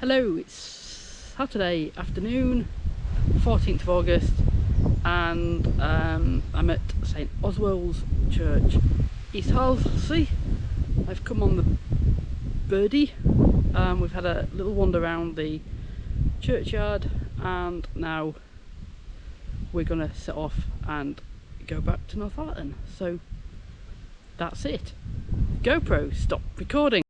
Hello, it's Saturday afternoon, 14th of August, and um, I'm at St Oswald's Church, East Harlsey. I've come on the birdie. Um, we've had a little wander around the churchyard, and now we're gonna set off and go back to Northallerton. So that's it. GoPro, stop recording.